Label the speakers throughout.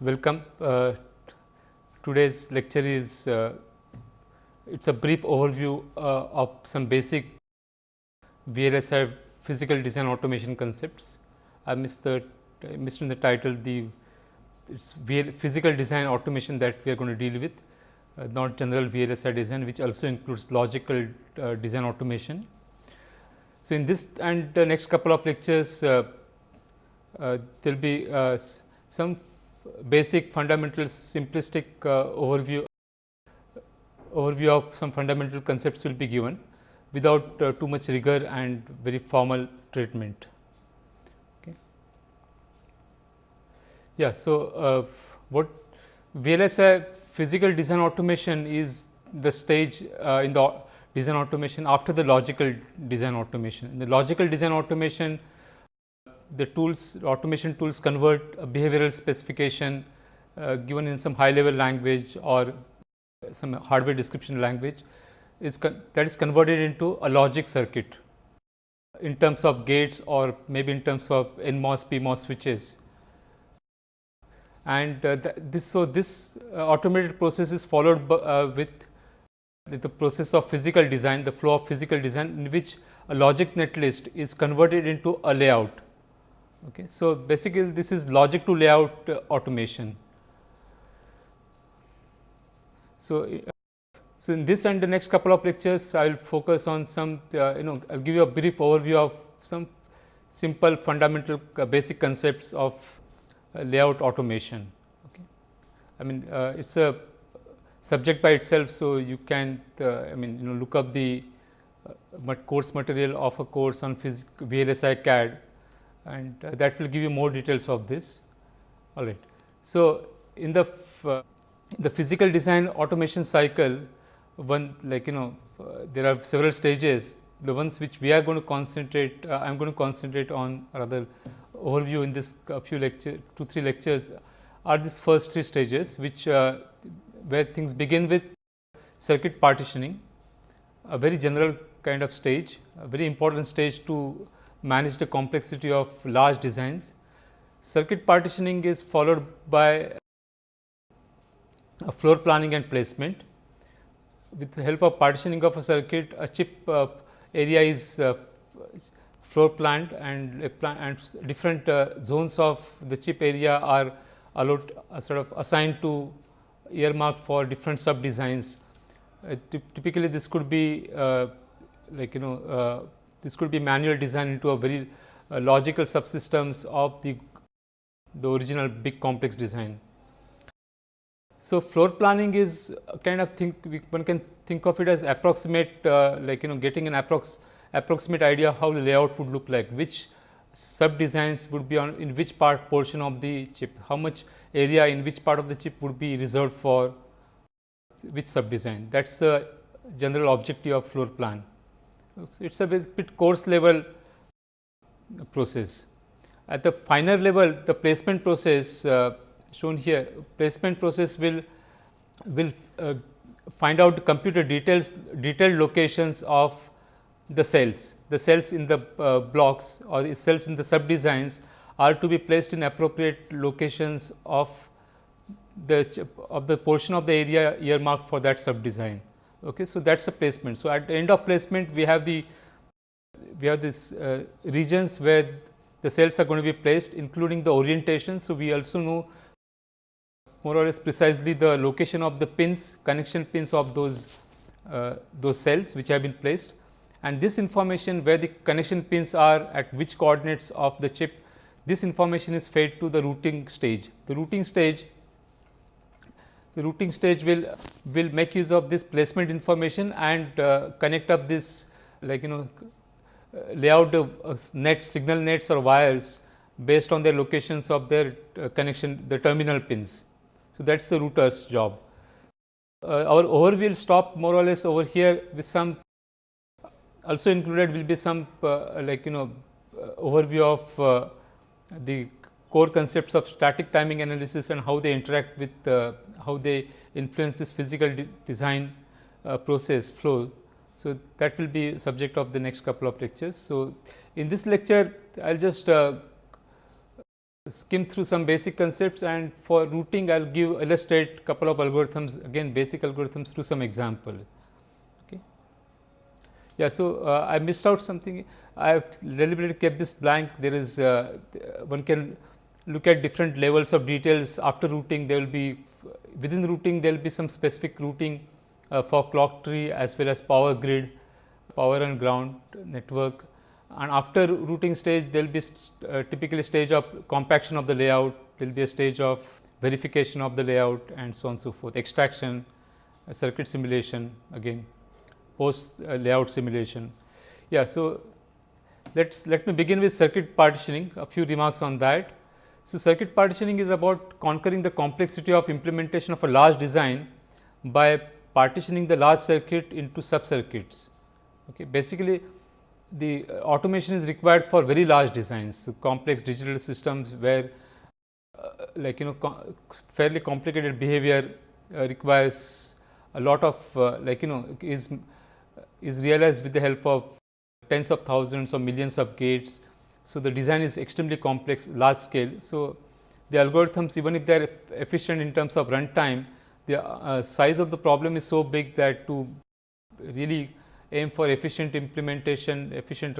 Speaker 1: Welcome. Uh, today's lecture is uh, it is a brief overview uh, of some basic VLSI physical design automation concepts. I missed the missed in the title the it's physical design automation that we are going to deal with uh, not general VLSI design which also includes logical uh, design automation. So, in this and the next couple of lectures uh, there will be some basic fundamental simplistic uh, overview overview of some fundamental concepts will be given without uh, too much rigor and very formal treatment. Okay. Yeah, so uh, what VLSI physical design automation is the stage uh, in the design automation after the logical design automation. In the logical design automation, the tools automation tools convert a behavioral specification uh, given in some high level language or some hardware description language is that is converted into a logic circuit in terms of gates or maybe in terms of NMOS PMOS switches. And uh, this so this uh, automated process is followed uh, with the process of physical design, the flow of physical design in which a logic netlist is converted into a layout Okay. So, basically this is logic to layout uh, automation. So, uh, so in this and the next couple of lectures I will focus on some uh, you know I will give you a brief overview of some simple fundamental uh, basic concepts of uh, layout automation. Okay. I mean uh, it is a subject by itself. So, you can I mean you know look up the course material of a course on VLSI CAD and uh, that will give you more details of this. All right. So, in the uh, the physical design automation cycle, one like you know uh, there are several stages. The ones which we are going to concentrate, I am going to concentrate on rather overview in this few lecture, two three lectures are these first three stages, which where things begin with circuit partitioning, a very general kind of stage, a very important stage to manage the complexity of large designs. Circuit partitioning is followed by a floor planning and placement. With the help of partitioning of a circuit, a chip uh, area is uh, floor planned and, plan and different uh, zones of the chip area are allowed uh, sort of assigned to earmarked for different sub designs. Uh, typically, this could be uh, like you know this could be manual design into a very uh, logical subsystems of the, the original big complex design. So, floor planning is kind of think one can think of it as approximate uh, like you know getting an approx approximate idea of how the layout would look like, which sub designs would be on in which part portion of the chip, how much area in which part of the chip would be reserved for which sub design. That is the general objective of floor plan. It is a bit coarse level process. At the finer level, the placement process uh, shown here, placement process will will uh, find out computer details, detailed locations of the cells. The cells in the uh, blocks or the cells in the sub designs are to be placed in appropriate locations of the of the portion of the area earmarked for that sub design. Okay. So, that is a placement. So, at the end of placement we have the we have this uh, regions where the cells are going to be placed including the orientation. So, we also know more or less precisely the location of the pins connection pins of those uh, those cells which have been placed and this information where the connection pins are at which coordinates of the chip this information is fed to the routing stage. The routing stage the routing stage will will make use of this placement information and uh, connect up this like you know uh, layout of uh, net signal nets or wires based on their locations of their uh, connection the terminal pins. So, that is the router's job. Uh, our overview will stop more or less over here with some also included will be some like you know overview of the core concepts of static timing analysis and how they interact with how they influence this physical de design uh, process flow. So, that will be subject of the next couple of lectures. So, in this lecture I will just uh, skim through some basic concepts and for routing I will give illustrate couple of algorithms again basic algorithms to some example. Okay. Yeah, so uh, I missed out something I have deliberately kept this blank there is uh, one can look at different levels of details after routing there will be within routing there will be some specific routing uh, for clock tree as well as power grid, power and ground network and after routing stage there will be st uh, typically stage of compaction of the layout, there will be a stage of verification of the layout and so on so forth, extraction, uh, circuit simulation again post uh, layout simulation. Yeah, so let's let me begin with circuit partitioning a few remarks on that. So, circuit partitioning is about conquering the complexity of implementation of a large design by partitioning the large circuit into sub circuits. Okay. Basically, the automation is required for very large designs, so complex digital systems where uh, like you know fairly complicated behavior uh, requires a lot of uh, like you know is is realized with the help of tens of thousands or millions of gates. So, the design is extremely complex large scale. So, the algorithms even if they are efficient in terms of runtime, the uh, size of the problem is so big that to really aim for efficient implementation, efficient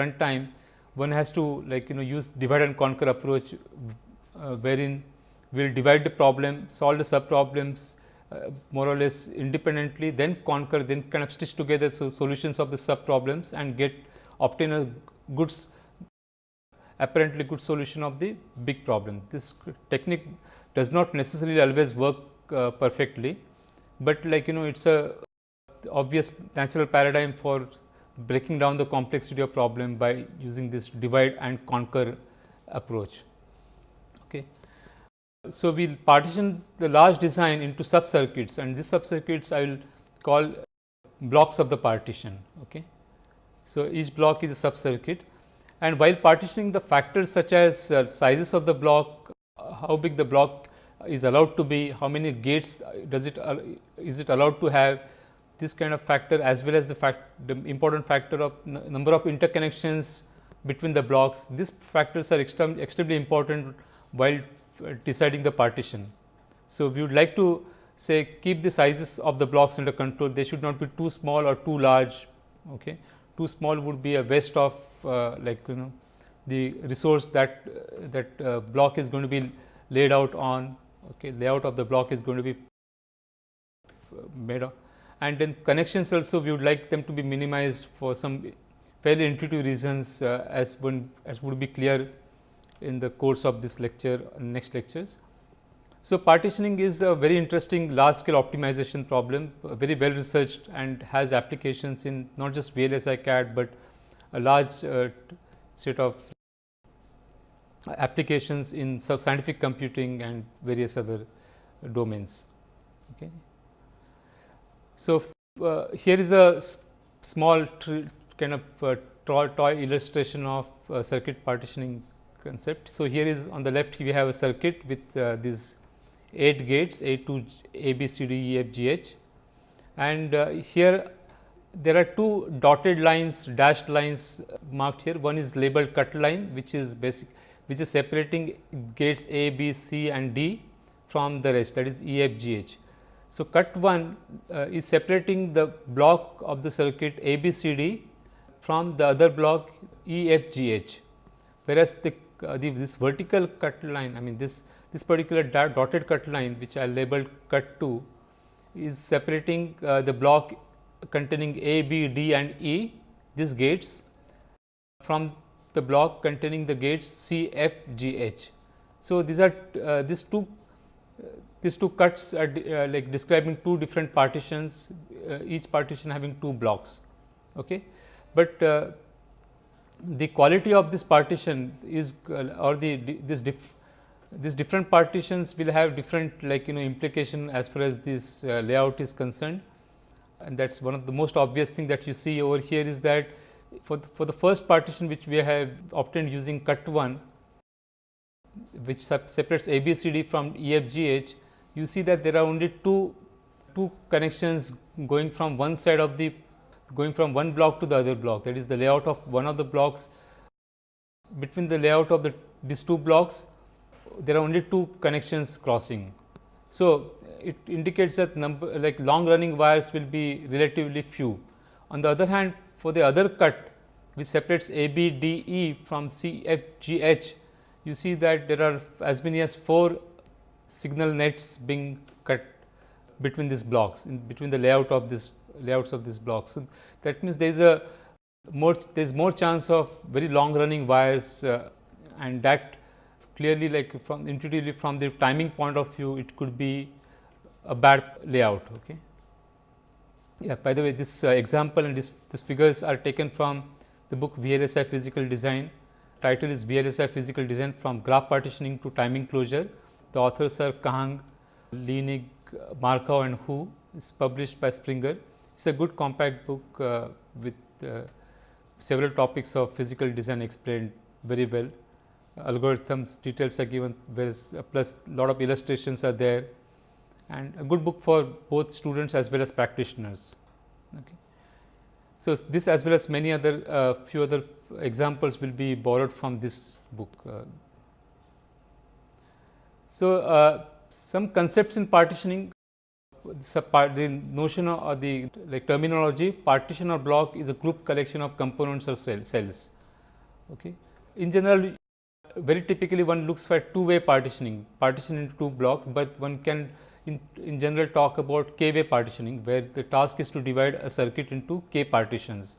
Speaker 1: runtime, one has to like you know use divide and conquer approach, uh, wherein we will divide the problem, solve the sub problems uh, more or less independently, then conquer, then kind of stitch together so solutions of the sub problems and get obtain a good apparently good solution of the big problem. This technique does not necessarily always work uh, perfectly, but like you know it is a obvious natural paradigm for breaking down the complexity of problem by using this divide and conquer approach. Okay. So, we will partition the large design into sub circuits and these sub circuits I will call blocks of the partition. Okay. So, each block is a sub circuit and while partitioning the factors such as uh, sizes of the block, uh, how big the block is allowed to be, how many gates does it uh, is it allowed to have, this kind of factor as well as the fact the important factor of number of interconnections between the blocks. These factors are extremely, extremely important while deciding the partition. So, we would like to say keep the sizes of the blocks under control, they should not be too small or too large. Okay. Too small would be a waste of uh, like you know the resource that uh, that uh, block is going to be laid out on okay layout of the block is going to be made of and then connections also we would like them to be minimized for some fairly intuitive reasons uh, as one as would be clear in the course of this lecture next lectures. So, partitioning is a very interesting large scale optimization problem very well researched and has applications in not just VLSI CAD, but a large uh, set of applications in scientific computing and various other domains. Okay. So, uh, here is a small kind of uh, toy illustration of circuit partitioning concept. So, here is on the left we have a circuit with uh, these 8 gates A to A B C D E F G H. And uh, here there are two dotted lines dashed lines marked here. One is labeled cut line which is basic which is separating gates A, B, C and D from the rest that is E, F, G, H. So, cut 1 uh, is separating the block of the circuit A B C D from the other block E F G H, whereas the, uh, the, this vertical cut line I mean this this particular dotted cut line which I labeled cut 2 is separating uh, the block containing A, B, D and E these gates from the block containing the gates C, F, G, H. So, these are uh, these two these two cuts are uh, like describing two different partitions, uh, each partition having two blocks. Okay. But uh, the quality of this partition is uh, or the this diff, these different partitions will have different like you know implication as far as this uh, layout is concerned. And that is one of the most obvious thing that you see over here is that for the, for the first partition which we have obtained using cut 1 which separates A B C D from E F G H you see that there are only two, two connections going from one side of the going from one block to the other block. That is the layout of one of the blocks between the layout of the these two blocks there are only two connections crossing. So, it indicates that number like long running wires will be relatively few. On the other hand, for the other cut which separates A B D E from C F G H, you see that there are as many as 4 signal nets being cut between these blocks in between the layout of this layouts of this blocks. So, that means there is a more there is more chance of very long running wires uh, and that clearly like from intuitively from the timing point of view it could be a bad layout. Okay. Yeah, by the way this uh, example and this, this figures are taken from the book VLSI physical design title is VLSI physical design from graph partitioning to timing closure. The authors are Kahng, Lienig, Markov and Hu is published by Springer. It is a good compact book uh, with uh, several topics of physical design explained very well. Algorithms details are given uh, plus lot of illustrations are there and a good book for both students as well as practitioners. Okay. So, this as well as many other uh, few other examples will be borrowed from this book. Uh. So, uh, some concepts in partitioning part, the notion or the like terminology partition or block is a group collection of components or cell, cells. Okay. In general very typically one looks for two way partitioning partition into two blocks, but one can in, in general talk about k way partitioning where the task is to divide a circuit into k partitions.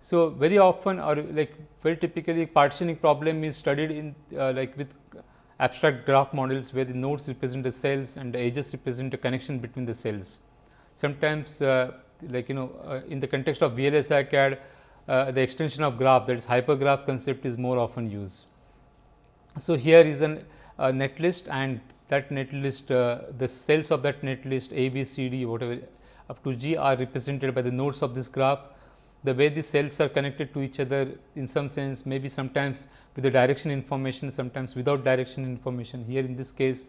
Speaker 1: So, very often or like very typically partitioning problem is studied in uh, like with abstract graph models where the nodes represent the cells and the edges represent the connection between the cells. Sometimes uh, like you know uh, in the context of VLSI CAD uh, the extension of graph that is hypergraph concept is more often used. So, here is a uh, netlist and that netlist uh, the cells of that netlist A, B, C, D whatever up to G are represented by the nodes of this graph. The way the cells are connected to each other in some sense maybe sometimes with the direction information sometimes without direction information. Here in this case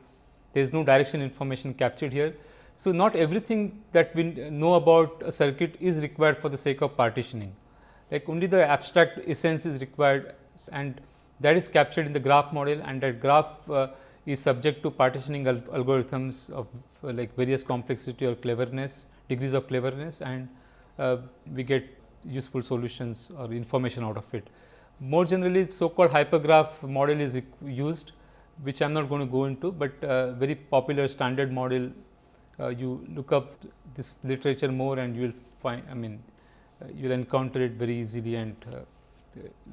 Speaker 1: there is no direction information captured here. So, not everything that we know about a circuit is required for the sake of partitioning. Like only the abstract essence is required and that is captured in the graph model and that graph uh, is subject to partitioning al algorithms of uh, like various complexity or cleverness degrees of cleverness and uh, we get useful solutions or information out of it. More generally so called hypergraph model is used which I am not going to go into, but uh, very popular standard model uh, you look up this literature more and you will find I mean uh, you will encounter it very easily and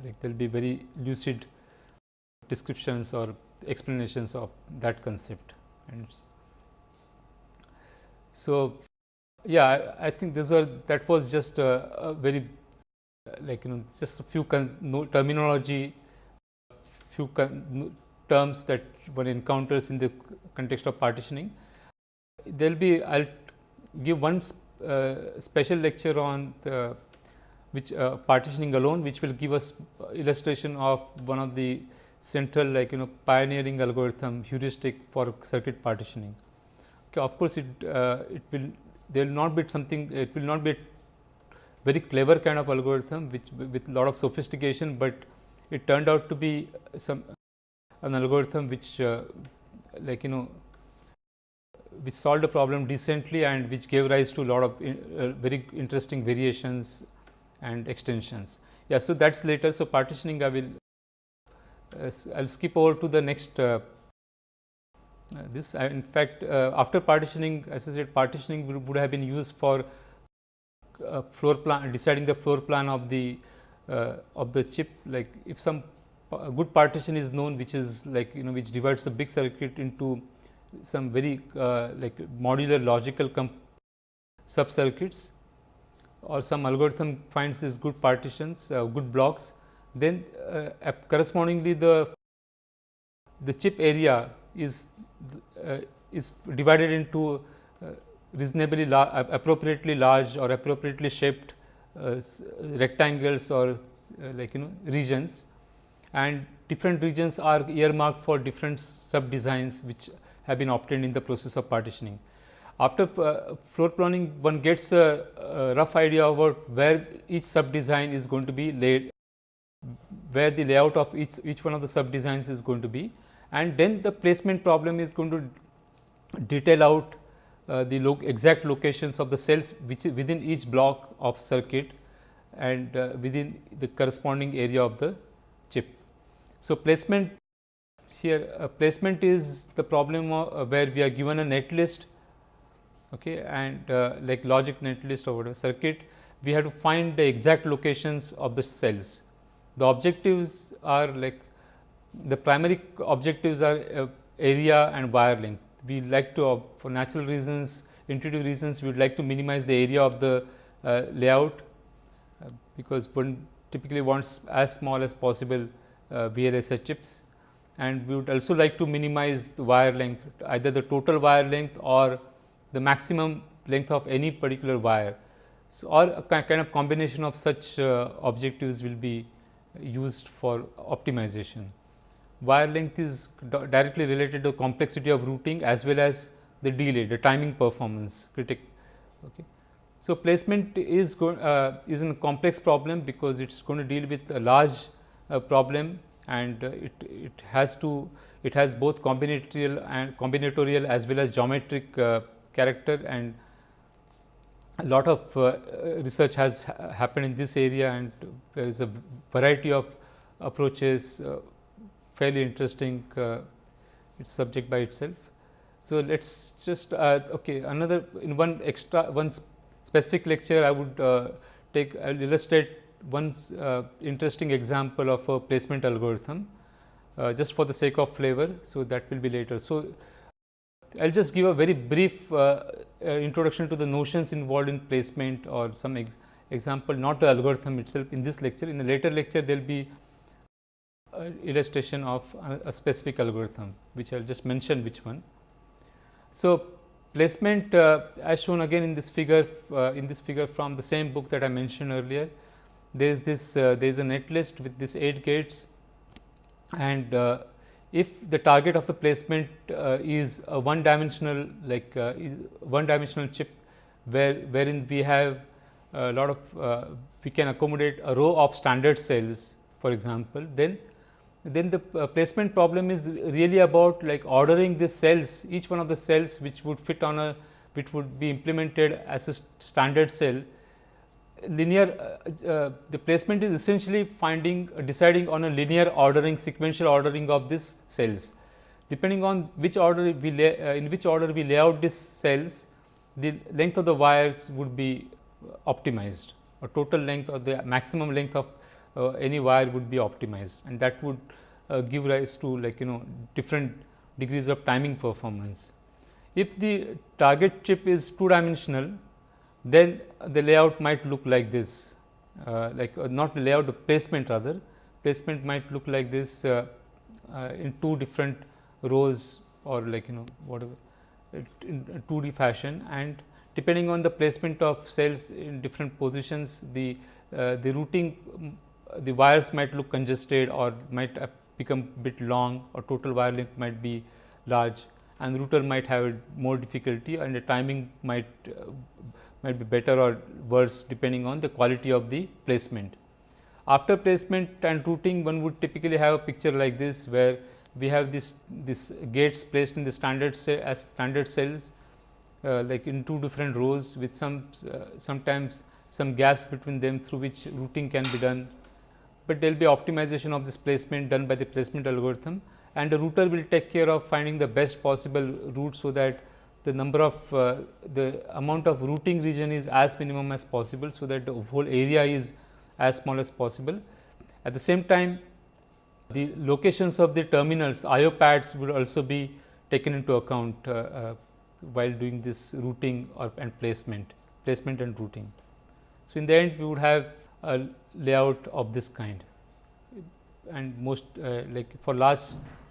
Speaker 1: like there will be very lucid descriptions or explanations of that concept and so yeah, I, I think this was that was just a, a very like you know just a few no, terminology, few no, terms that one encounters in the context of partitioning. There will be I will give one uh, special lecture on the which uh, partitioning alone, which will give us illustration of one of the central like you know pioneering algorithm heuristic for circuit partitioning. Okay, of course, it uh, it will there will not be something it will not be a very clever kind of algorithm which with lot of sophistication, but it turned out to be some an algorithm which uh, like you know which solved the problem decently and which gave rise to a lot of in, uh, very interesting variations and extensions. Yeah, so that is later. So, partitioning I will uh, I will skip over to the next uh, uh, this uh, in fact, uh, after partitioning as I said partitioning would, would have been used for floor plan deciding the floor plan of the of the chip like if some good partition is known which is like you know which divides a big circuit into some very like modular logical sub circuits or some algorithm finds these good partitions uh, good blocks then uh, correspondingly the the chip area is uh, is divided into uh, reasonably la appropriately large or appropriately shaped uh, rectangles or like you know regions and different regions are earmarked for different sub designs which have been obtained in the process of partitioning. After uh, floor planning one gets a, a, rough idea about where each sub design is going to be laid, where the layout of each, each one of the sub designs is going to be and then the placement problem is going to detail out uh, the lo exact locations of the cells which within each block of circuit and uh, within the corresponding area of the chip. So, placement here uh, placement is the problem uh, where we are given a net list okay, and uh, like logic net list or whatever circuit we have to find the exact locations of the cells. The objectives are like the primary objectives are uh, area and wire length. We like to uh, for natural reasons intuitive reasons we would like to minimize the area of the uh, layout uh, because one typically wants as small as possible uh, VLSI chips and we would also like to minimize the wire length either the total wire length or the maximum length of any particular wire. So, or a kind of combination of such uh, objectives will be used for optimization. Wire length is directly related to complexity of routing as well as the delay, the timing performance critic. Okay. So, placement is go, uh, is a complex problem because it is going to deal with a large uh, problem and uh, it, it has to it has both combinatorial and combinatorial as well as geometric uh, character and a lot of uh, research has ha happened in this area and there is a variety of approaches uh, fairly interesting uh, its subject by itself. So, let us just uh, okay another in one extra one specific lecture I would uh, take I will illustrate one uh, interesting example of a placement algorithm just for the sake of flavor. So, that will be later. So, I will just give a very brief uh, uh, introduction to the notions involved in placement or some ex example not the algorithm itself in this lecture. In the later lecture there will be illustration of a, specific algorithm which I will just mention which one. So, placement uh, as shown again in this figure uh, in this figure from the same book that I mentioned earlier. There is this uh, there is a net list with this 8 gates and if the target of the placement uh, is a one dimensional like uh, one dimensional chip where wherein we have a lot of uh, we can accommodate a row of standard cells for example then then the uh, placement problem is really about like ordering the cells each one of the cells which would fit on a which would be implemented as a standard cell linear uh, uh, the placement is essentially finding uh, deciding on a linear ordering sequential ordering of these cells. Depending on which order we lay, uh, in which order we lay out these cells, the length of the wires would be optimized or total length or the maximum length of uh, any wire would be optimized and that would uh, give rise to like you know different degrees of timing performance. If the target chip is two dimensional then the layout might look like this uh, like uh, not layout the placement rather. Placement might look like this uh, uh in two different rows or like you know whatever in 2D fashion. And depending on the placement of cells in different positions the uh, the routing the wires might look congested or might become bit long or total wire length might be large and router might have more difficulty and the timing might uh, might be better or worse depending on the quality of the placement. After placement and routing one would typically have a picture like this where we have this this gates placed in the standard as standard cells uh, like in two different rows with some uh, sometimes some gaps between them through which routing can be done, but there will be optimization of this placement done by the placement algorithm and the router will take care of finding the best possible route. So, that the number of uh, the amount of routing region is as minimum as possible. So, that the whole area is as small as possible. At the same time the locations of the terminals IO pads would also be taken into account uh, uh, while doing this routing or and placement placement and routing. So, in the end we would have a layout of this kind and most uh, like for large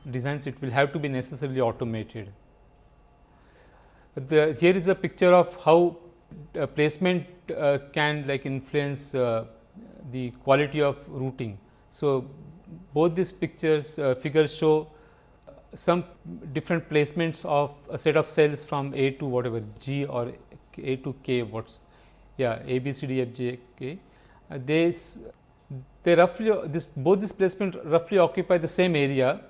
Speaker 1: designs it will have to be necessarily automated. The, here is a picture of how uh, placement uh, can like influence uh, the quality of routing. So, both these pictures uh, figures show some different placements of a set of cells from A to whatever G or A to K what's yeah A B C D F G K. Uh, they they roughly this both this placement roughly occupy the same area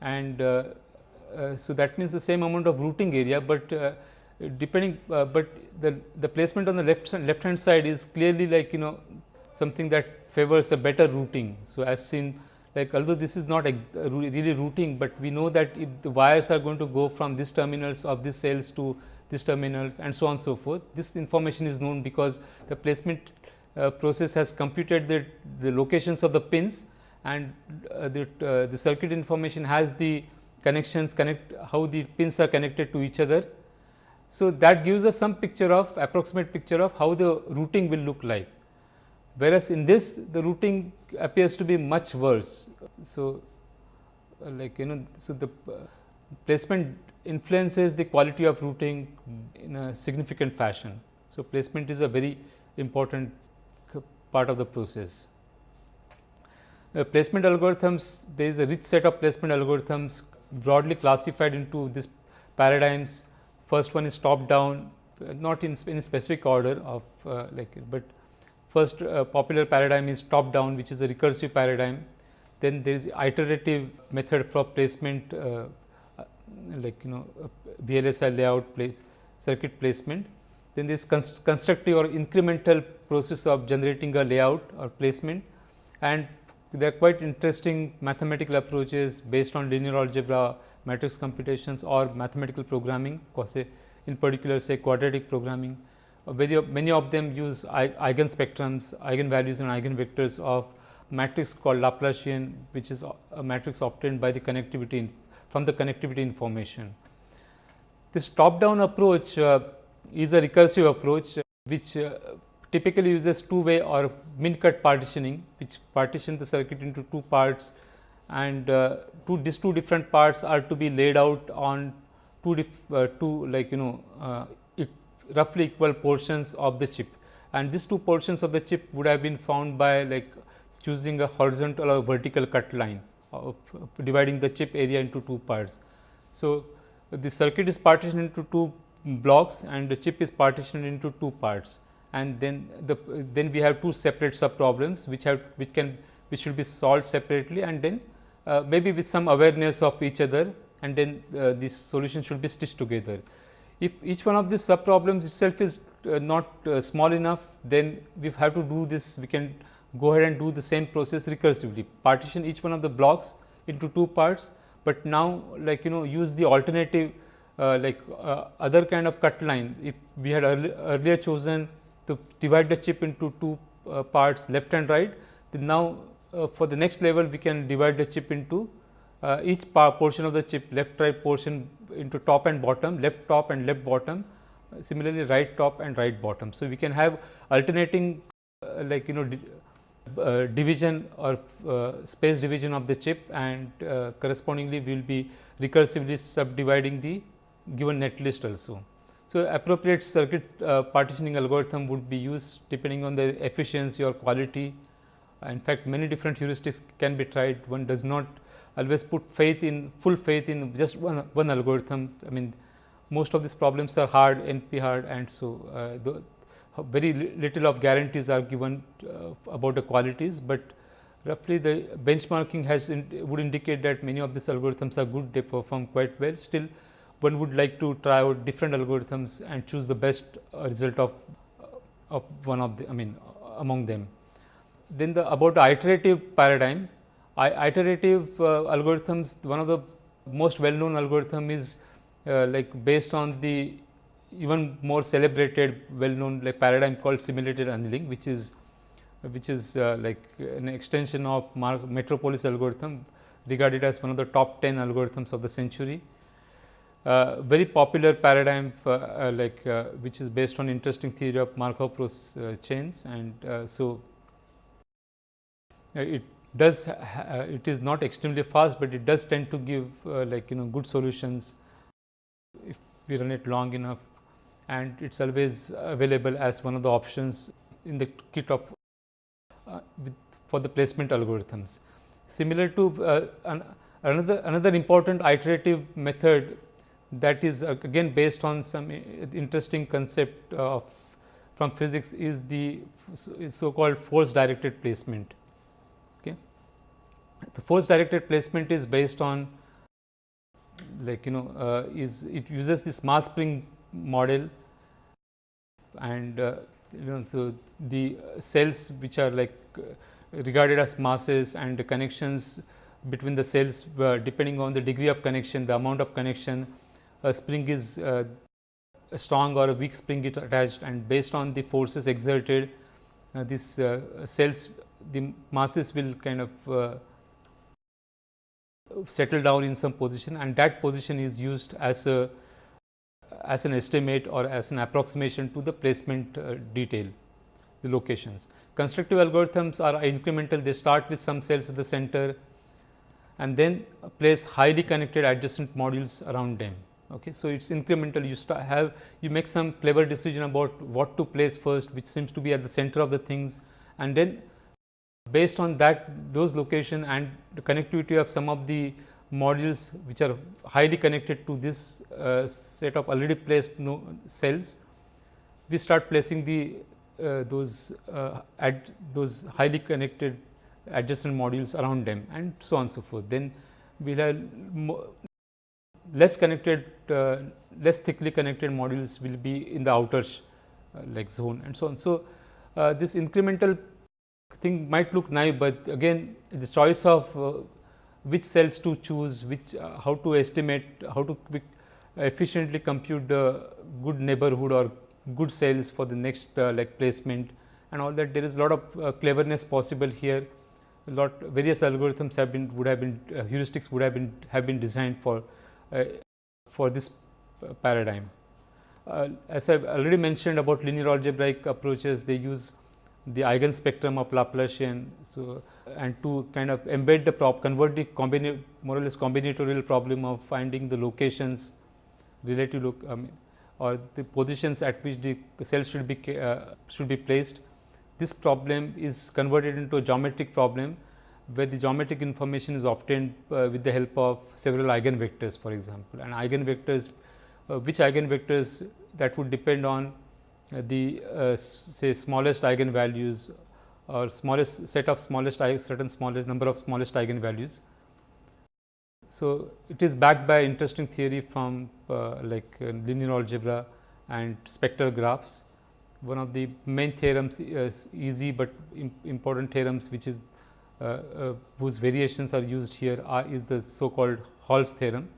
Speaker 1: and uh, uh, so that means the same amount of routing area, but uh, depending but the, the placement on the left left hand side is clearly like you know something that favors a better routing. So, as seen like although this is not really routing, but we know that if the wires are going to go from these terminals of these cells to these terminals and so on so forth. This information is known because the placement uh, process has computed the, the locations of the pins and uh, the, uh, the circuit information has the connections connect how the pins are connected to each other. So, that gives us some picture of approximate picture of how the routing will look like whereas in this the routing appears to be much worse. So, like you know, so the uh, placement influences the quality of routing in a significant fashion. So, placement is a very important part of the process. Uh, placement algorithms, there is a rich set of placement algorithms broadly classified into these paradigms. First one is top down, not in, in specific order of uh, like, but First uh, popular paradigm is top down which is a recursive paradigm. Then there is iterative method for placement uh, uh like you know VLSI layout place circuit placement. Then this const constructive or incremental process of generating a layout or placement and there are quite interesting mathematical approaches based on linear algebra, matrix computations or mathematical programming, in particular say quadratic programming very many of them use eigenspectrums, eigenvalues and eigenvectors of matrix called Laplacian, which is a matrix obtained by the connectivity from the connectivity information. This top down approach uh, is a recursive approach, uh, which uh, typically uses two way or min cut partitioning, which partition the circuit into two parts and uh, two these two different parts are to be laid out on two, uh, two like you know uh, roughly equal portions of the chip and these two portions of the chip would have been found by like choosing a horizontal or vertical cut line of dividing the chip area into two parts. So, the circuit is partitioned into two blocks and the chip is partitioned into two parts and then the then we have two separate sub problems which have which can which should be solved separately and then uh, maybe with some awareness of each other and then uh, this solution should be stitched together. If each one of these sub problems itself is uh, not uh, small enough, then we have to do this, we can go ahead and do the same process recursively, partition each one of the blocks into two parts, but now like you know use the alternative uh, like uh, other kind of cut line. If we had earlier chosen to divide the chip into two uh, parts left and right, then now uh, for the next level we can divide the chip into each portion of the chip left right portion into top and bottom, left top and left bottom, similarly right top and right bottom. So, we can have alternating uh, like you know di uh, division or uh, space division of the chip and uh, correspondingly we will be recursively subdividing the given net list also. So, appropriate circuit uh, partitioning algorithm would be used depending on the efficiency or quality. In fact, many different heuristics can be tried. One does not always put faith in full faith in just one, one algorithm. I mean most of these problems are hard NP hard and so uh, the, very little of guarantees are given uh, about the qualities, but roughly the benchmarking has in, would indicate that many of these algorithms are good they perform quite well still one would like to try out different algorithms and choose the best uh, result of of one of the I mean among them. Then the about iterative paradigm iterative uh, algorithms, one of the most well known algorithm is uh, like based on the even more celebrated well known like paradigm called simulated annealing, which is which is uh, like an extension of Metropolis algorithm regarded as one of the top 10 algorithms of the century. Uh, very popular paradigm uh, uh, like which is based on interesting theory of Markov chains and so it does uh, it is not extremely fast, but it does tend to give uh, like you know good solutions if we run it long enough and it is always available as one of the options in the kit of uh, for the placement algorithms. Similar to uh, an, another another important iterative method that is uh, again based on some interesting concept of from physics is the so called force directed placement. Okay. The force directed placement is based on like you know uh, is it uses this mass spring model and uh, you know so the cells which are like uh, regarded as masses and the connections between the cells uh, depending on the degree of connection the amount of connection a spring is uh, a strong or a weak spring is attached and based on the forces exerted uh, these uh, cells the masses will kind of settle down in some position and that position is used as a as an estimate or as an approximation to the placement uh, detail, the locations. Constructive algorithms are incremental, they start with some cells at the center and then place highly connected adjacent modules around them. Okay. So, it is incremental, you start have you make some clever decision about what to place first, which seems to be at the center of the things and then based on that those location and the connectivity of some of the modules which are highly connected to this uh, set of already placed no cells, we start placing the uh, those uh, at those highly connected adjacent modules around them and so on so forth. Then we have less connected uh, less thickly connected modules will be in the outer uh, like zone and so on. So, uh, this incremental thing might look naive, but again the choice of uh, which cells to choose, which uh, how to estimate, how to efficiently compute the good neighborhood or good cells for the next uh, like placement and all that there is a lot of cleverness possible here a lot various algorithms have been would have been heuristics would have been have been designed for uh, for this paradigm as i have already mentioned about linear algebraic approaches they use the eigenspectrum of Laplacian. So, and to kind of embed the prop convert the more or less combinatorial problem of finding the locations relative look um, or the positions at which the cell should be uh, should be placed. This problem is converted into a geometric problem where the geometric information is obtained uh, with the help of several eigenvectors for example, and eigenvectors uh, which eigenvectors that would depend on uh, the uh, say smallest eigenvalues or smallest set of smallest certain smallest number of smallest eigenvalues. So, it is backed by interesting theory from uh, like uh, linear algebra and spectral graphs. One of the main theorems is easy, but important theorems which is whose variations are used here are is the so called Hall's theorem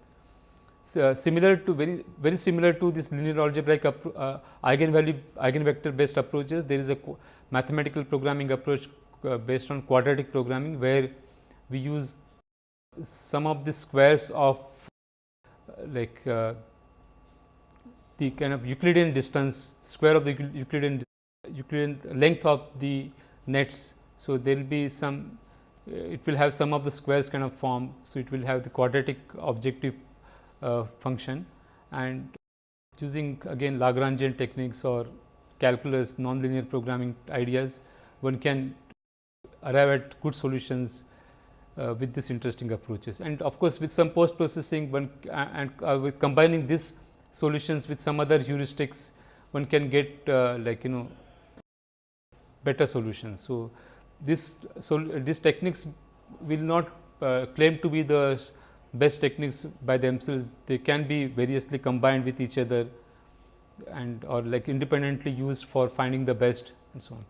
Speaker 1: uh, similar to very very similar to this linear algebraic uh, eigenvalue eigenvector based approaches there is a mathematical programming approach uh, based on quadratic programming where we use sum of the squares of uh, like uh, the kind of Euclidean distance square of the Euclidean Euclidean length of the nets. So, there will be some uh, it will have sum of the squares kind of form. So, it will have the quadratic objective uh, function and using again Lagrangian techniques or calculus nonlinear programming ideas one can arrive at good solutions uh, with this interesting approaches and of course, with some post processing one uh, and uh, with combining these solutions with some other heuristics one can get uh, like you know better solutions. So, this so these techniques will not uh, claim to be the best techniques by themselves they can be variously combined with each other and or like independently used for finding the best and so on.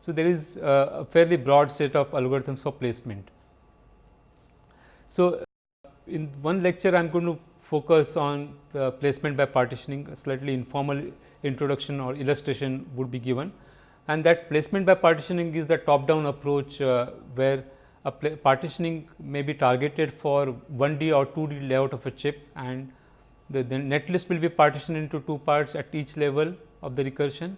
Speaker 1: So, there is a fairly broad set of algorithms for placement. So, in one lecture I am going to focus on the placement by partitioning a slightly informal introduction or illustration would be given and that placement by partitioning is the top down approach uh, where a partitioning may be targeted for 1D or 2D layout of a chip and the, the net list will be partitioned into two parts at each level of the recursion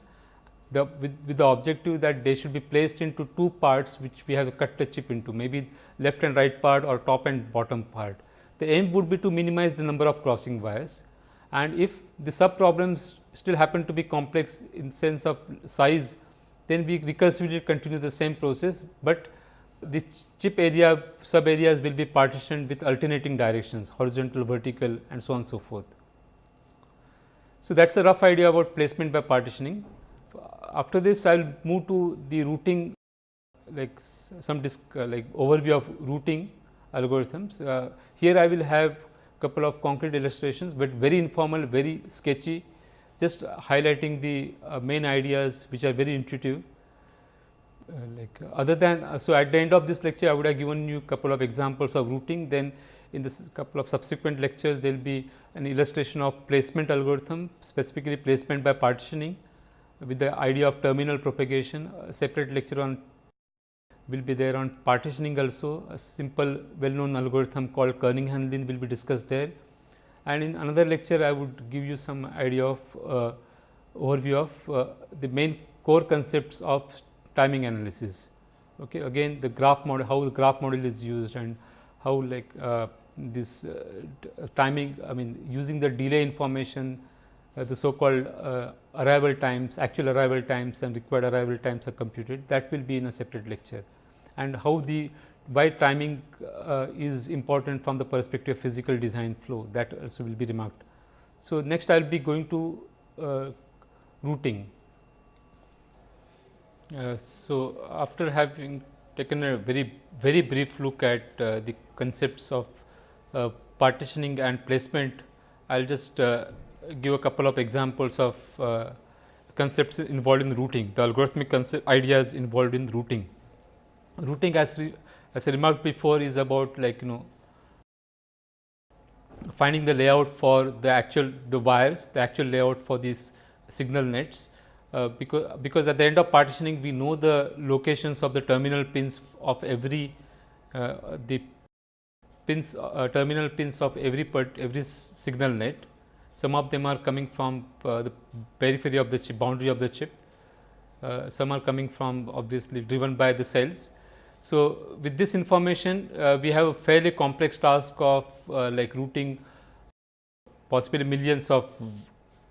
Speaker 1: the, with, with the objective that they should be placed into two parts which we have cut the chip into maybe left and right part or top and bottom part. The aim would be to minimize the number of crossing wires and if the sub problems still happen to be complex in sense of size then we recursively continue the same process, but this chip area sub areas will be partitioned with alternating directions horizontal, vertical and so on and so forth. So, that is a rough idea about placement by partitioning. After this I will move to the routing like some disc, uh, like overview of routing algorithms. Uh, here I will have couple of concrete illustrations, but very informal, very sketchy, just highlighting the uh, main ideas which are very intuitive. Uh, like other than uh, so at the end of this lecture, I would have given you a couple of examples of routing. Then in this couple of subsequent lectures, there will be an illustration of placement algorithm, specifically placement by partitioning with the idea of terminal propagation. A separate lecture on will be there on partitioning also. A simple well known algorithm called Kernighan-Lin will be discussed there. And in another lecture, I would give you some idea of uh, overview of uh, the main core concepts of timing analysis. Okay. Again the graph model, how the graph model is used and how like uh, this uh, timing, I mean using the delay information, uh, the so called uh, arrival times, actual arrival times and required arrival times are computed that will be in a separate lecture and how the why timing uh, is important from the perspective of physical design flow that also will be remarked. So, next I will be going to uh, routing. Uh, so, after having taken a very very brief look at uh, the concepts of uh, partitioning and placement, I will just uh, give a couple of examples of concepts involved in routing, the algorithmic concept ideas involved in routing. Routing as, as I remarked before is about like you know finding the layout for the actual the wires, the actual layout for these signal nets. Uh, because, because at the end of partitioning we know the locations of the terminal pins of every uh, the pins uh, terminal pins of every part, every signal net. Some of them are coming from uh, the periphery of the chip boundary of the chip. Uh, some are coming from obviously driven by the cells so, with this information uh, we have a fairly complex task of uh, like routing possibly millions of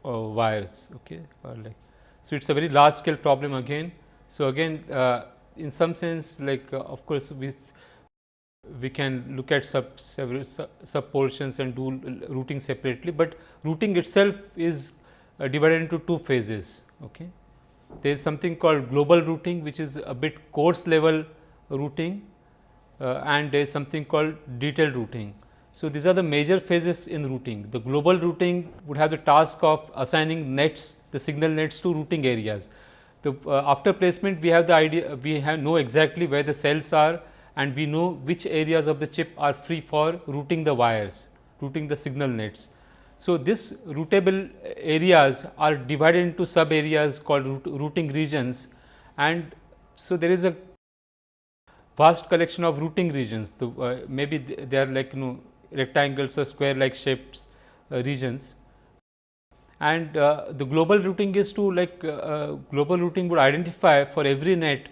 Speaker 1: uh, wires. Okay, or like so it is a very large scale problem again. So, again uh, in some sense like uh, of course, we we can look at sub several sub, portions and do routing separately, but routing itself is uh, divided into two phases. Okay. There is something called global routing which is a bit coarse level routing uh, and there is something called detailed routing. So, these are the major phases in routing. The global routing would have the task of assigning nets, the signal nets to routing areas. The, uh, after placement, we have the idea, we have know exactly where the cells are and we know which areas of the chip are free for routing the wires, routing the signal nets. So, this routable areas are divided into sub areas called routing regions and so there is a vast collection of routing regions. The, uh, maybe they are like you know rectangles or square like shapes uh, regions. And uh, the global routing is to like uh, uh, global routing would identify for every net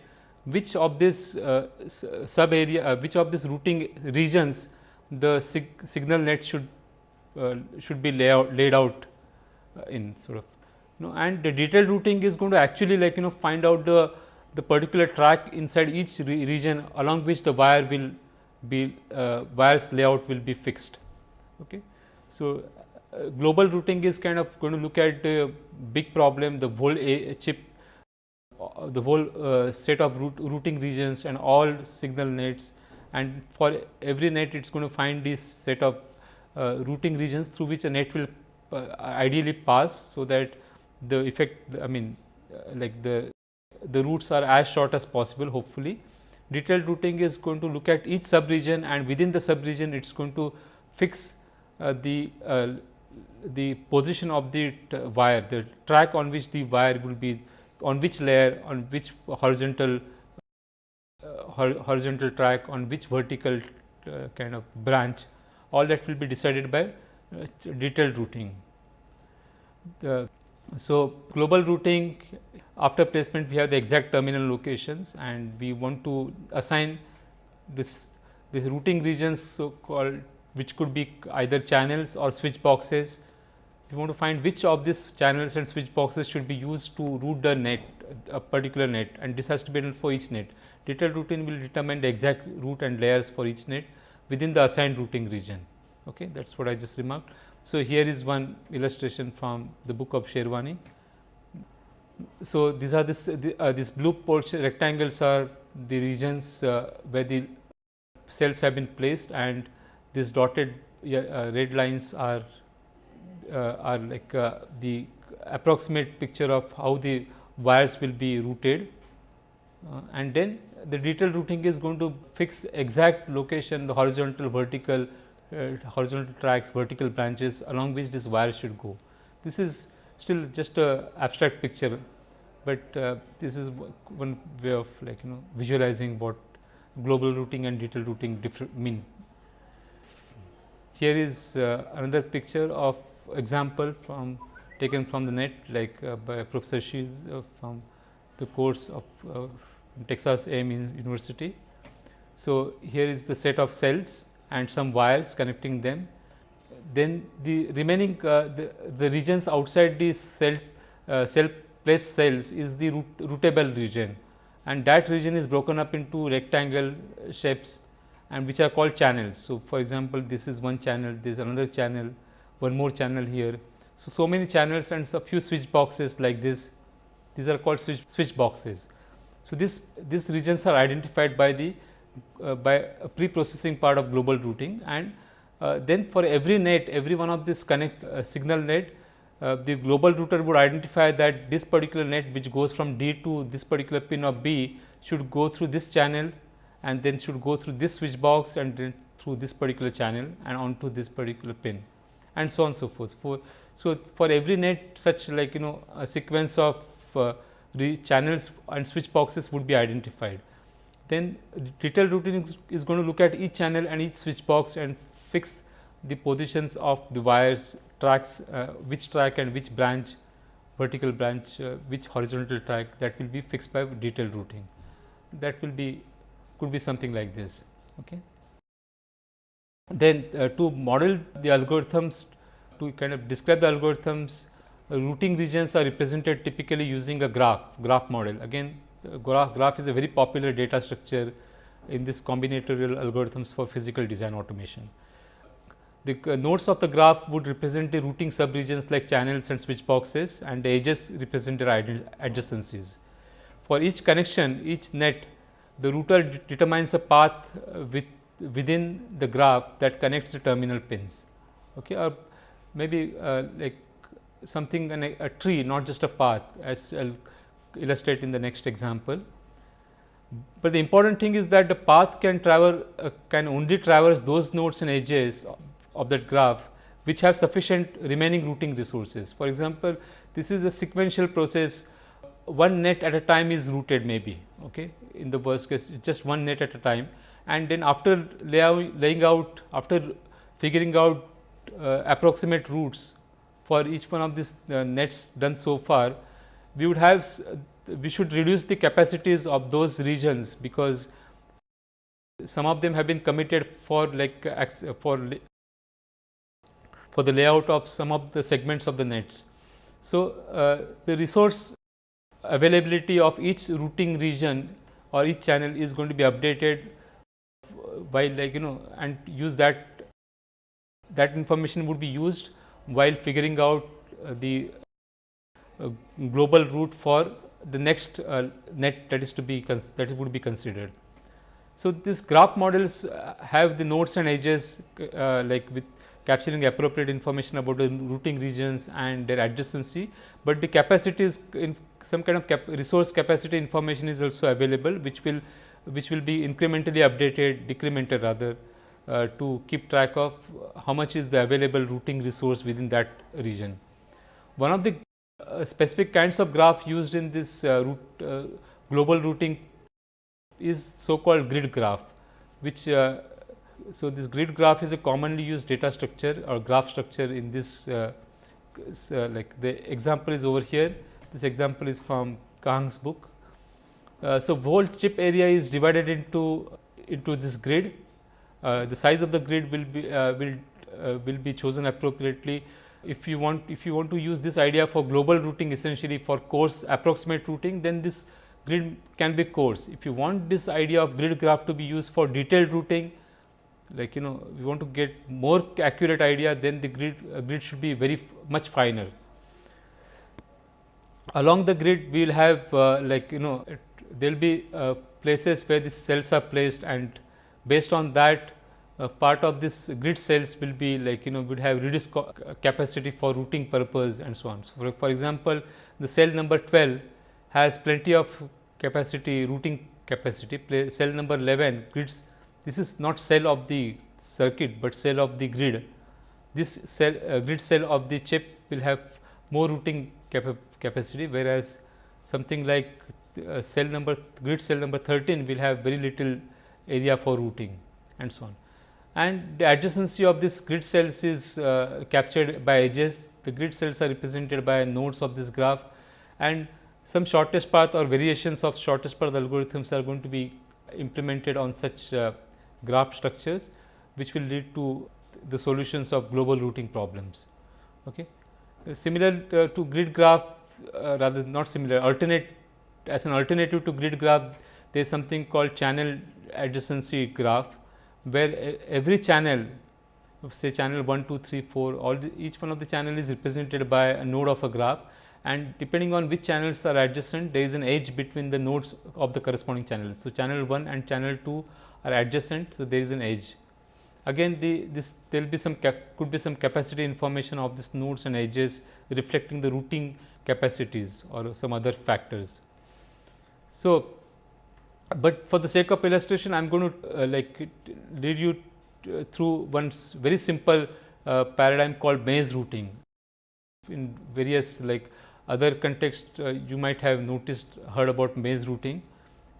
Speaker 1: which of this uh, sub area, which of these routing regions the sig signal net should should be laid out in sort of you know and the detailed routing is going to actually like you know find out the the particular track inside each re region along which the wire will be uh, wires layout will be fixed. Okay. So, uh, global routing is kind of going to look at the big problem the whole a chip uh, the whole uh, set of root, routing regions and all signal nets and for every net it is going to find this set of uh, routing regions through which a net will uh, ideally pass. So, that the effect I mean like the the routes are as short as possible hopefully. Detailed routing is going to look at each sub region and within the sub region it is going to fix uh, the uh, the position of the wire, the track on which the wire will be on which layer, on which horizontal uh, horizontal track, on which vertical uh, kind of branch, all that will be decided by uh, detailed routing. The, so, global routing after placement we have the exact terminal locations and we want to assign this this routing regions so called which could be either channels or switch boxes. We want to find which of these channels and switch boxes should be used to route the net a particular net and this has to be done for each net. Detailed routing will determine the exact route and layers for each net within the assigned routing region. Okay, that is what I just remarked. So, here is one illustration from the book of Sherwani. So, these are this uh, this blue portion rectangles are the regions uh, where the cells have been placed and this dotted uh, red lines are are like the approximate picture of how the wires will be routed and then the detailed routing is going to fix exact location the horizontal vertical uh, horizontal tracks vertical branches along which this wire should go. This is still just a abstract picture, but uh, this is one way of like you know visualizing what global routing and detailed routing different mean. Here is uh, another picture of example from taken from the net like uh, by Professor Shields uh, from the course of uh, Texas A&M University. So, here is the set of cells and some wires connecting them. Then the remaining uh, the, the regions outside the cell cell placed cells is the root, routable region and that region is broken up into rectangle shapes and which are called channels. So, for example, this is one channel, this is another channel, one more channel here. So, so many channels and a few switch boxes like this, these are called switch, switch boxes. So, this these regions are identified by the uh, by a pre-processing part of global routing and uh, then for every net every one of this connect uh, signal net uh, the global router would identify that this particular net which goes from D to this particular pin of B should go through this channel and then should go through this switch box and then through this particular channel and onto this particular pin and so on and so forth. For, so, for every net such like you know a sequence of uh, channels and switch boxes would be identified. Then detailed routing is, is going to look at each channel and each switch box and fix the positions of the wires tracks uh, which track and which branch vertical branch uh, which horizontal track that will be fixed by detailed routing that will be could be something like this okay then uh, to model the algorithms to kind of describe the algorithms routing regions are represented typically using a graph, graph model. Again graph, graph is a very popular data structure in this combinatorial algorithms for physical design automation. The uh, nodes of the graph would represent the routing subregions like channels and switch boxes and the edges represent their adjacencies. For each connection, each net, the router determines a path uh, with within the graph that connects the terminal pins okay, or maybe uh, like something a, a tree not just a path as I will illustrate in the next example. But the important thing is that the path can travel uh, can only traverse those nodes and edges of, that graph which have sufficient remaining routing resources. For example, this is a sequential process. One net at a time is routed maybe okay? In the worst case just one net at a time. And then after laying out after figuring out uh, approximate routes for each one of these uh, nets done so far, we would have we should reduce the capacities of those regions because some of them have been committed for like for for the layout of some of the segments of the nets. So, uh, the resource availability of each routing region or each channel is going to be updated by like you know and use that that information would be used while figuring out uh, the uh, global route for the next uh, net that is to be that would be considered. So, these graph models have the nodes and edges like with capturing appropriate information about the routing regions and their adjacency, but the capacities in some kind of cap resource capacity information is also available which will which will be incrementally updated decremented rather uh, to keep track of how much is the available routing resource within that region. One of the uh, specific kinds of graph used in this uh, uh, global routing is so called grid graph, which uh, so this grid graph is a commonly used data structure or graph structure in this uh, like the example is over here. This example is from Kang's book. so, whole chip area is divided into into this grid uh, the size of the grid will be uh, will uh, will be chosen appropriately. If you want if you want to use this idea for global routing essentially for coarse approximate routing, then this grid can be coarse. If you want this idea of grid graph to be used for detailed routing, like you know we want to get more accurate idea, then the grid uh, grid should be very much finer. Along the grid, we will have uh, like you know there will be uh, places where the cells are placed and based on that uh, part of this grid cells will be like you know would have reduced capacity for routing purpose and so on. So, for, for example, the cell number 12 has plenty of capacity routing capacity cell number 11 grids this is not cell of the circuit, but cell of the grid. This cell uh, grid cell of the chip will have more routing capa capacity, whereas something like uh, cell number grid cell number 13 will have very little area for routing and so on. And the adjacency of this grid cells is uh, captured by edges. The grid cells are represented by nodes of this graph and some shortest path or variations of shortest path algorithms are going to be implemented on such uh, graph structures which will lead to the solutions of global routing problems. Okay. Uh, similar uh, to grid graph uh, rather not similar alternate as an alternative to grid graph there is something called channel adjacency graph where every channel say channel 1, 2, 3, 4 all the, each one of the channel is represented by a node of a graph and depending on which channels are adjacent there is an edge between the nodes of the corresponding channels. So, channel 1 and channel 2 are adjacent. So, there is an edge. Again the this there will be some could be some capacity information of these nodes and edges reflecting the routing capacities or some other factors. So, but for the sake of illustration I am going to uh, like lead you uh, through one very simple uh, paradigm called maze routing. In various like other context uh, you might have noticed heard about maze routing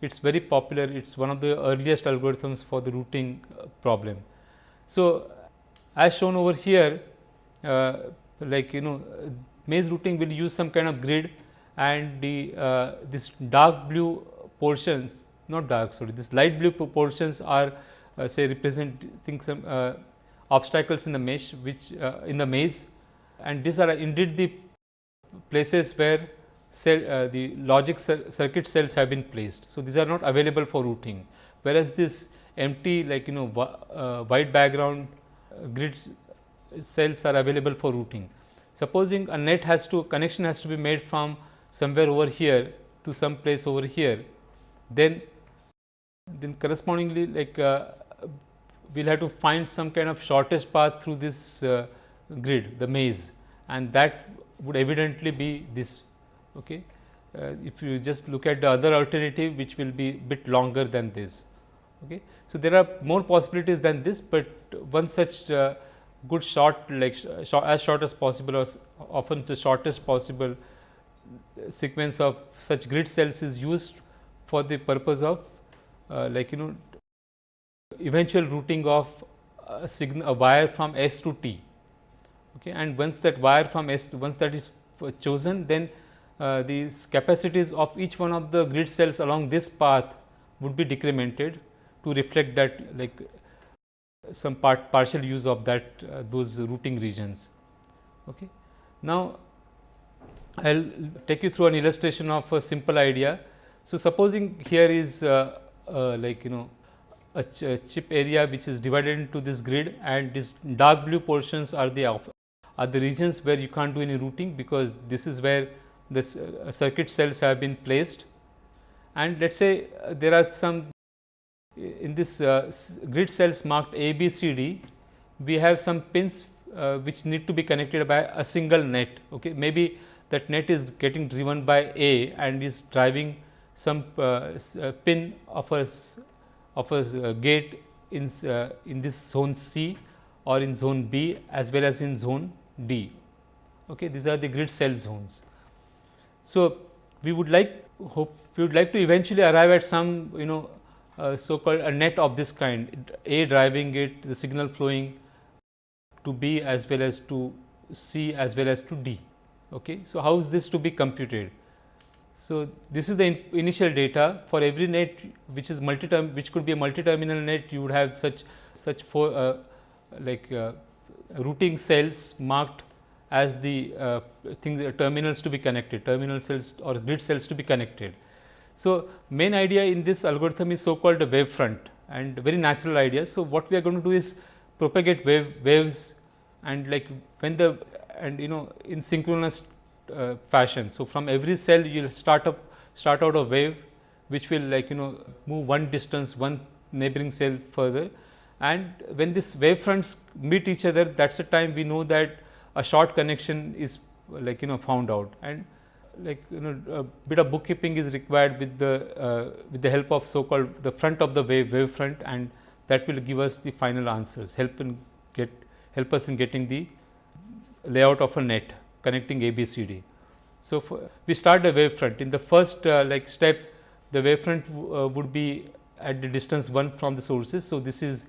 Speaker 1: it is very popular, it is one of the earliest algorithms for the routing uh, problem. So, as shown over here, uh, like you know maze routing will use some kind of grid and the uh, this dark blue portions not dark sorry this light blue portions are uh, say representing some uh, obstacles in the mesh which uh, in the maze and these are indeed the places where cell, uh, the logic circuit cells have been placed. So, these are not available for routing, whereas this empty like you know uh, white background uh, grid cells are available for routing. Supposing a net has to connection has to be made from somewhere over here to some place over here, then then correspondingly like uh, we will have to find some kind of shortest path through this uh, grid the maze and that would evidently be this Okay. Uh, if you just look at the other alternative which will be bit longer than this. Okay. So, there are more possibilities than this, but one such uh, good short like sh as short as possible or often the shortest possible sequence of such grid cells is used for the purpose of uh, like you know eventual routing of a signal a wire from S to T. Okay. And once that wire from S once that is chosen then uh, these capacities of each one of the grid cells along this path would be decremented to reflect that like some part partial use of that uh, those routing regions. Okay. Now, I will take you through an illustration of a simple idea. So, supposing here is uh, uh, like you know a, ch a, chip area which is divided into this grid and these dark blue portions are the are the regions where you can't do any routing because this is where the uh, circuit cells have been placed and let us say uh, there are some in this uh, grid cells marked A, B, C, D, we have some pins uh, which need to be connected by a single net. Okay. Maybe that net is getting driven by A and is driving some uh, uh pin of a of a gate in in this zone C or in zone B as well as in zone D. Okay. These are the grid cell zones. So, we would like hope we would like to eventually arrive at some you know uh, so called a net of this kind A driving it the signal flowing to B as well as to C as well as to D. Okay. So, how is this to be computed? So, this is the in initial data for every net which is multi term which could be a multi terminal net you would have such such four uh, like uh, routing cells marked as the uh, thing terminals to be connected, terminal cells or grid cells to be connected. So, main idea in this algorithm is so called a wave front and very natural idea. So, what we are going to do is propagate wave waves and like when the and you know in synchronous uh, fashion. So, from every cell you will start up start out a wave which will like you know move one distance one neighboring cell further and when these wave fronts meet each other that is the time we know that a short connection is like you know found out and like you know a bit of bookkeeping is required with the uh, with the help of so called the front of the wave wave front and that will give us the final answers help in get help us in getting the layout of a net connecting A B C D. So, we start the wave front in the first uh, like step the wave front uh, would be at the distance 1 from the sources. So, this is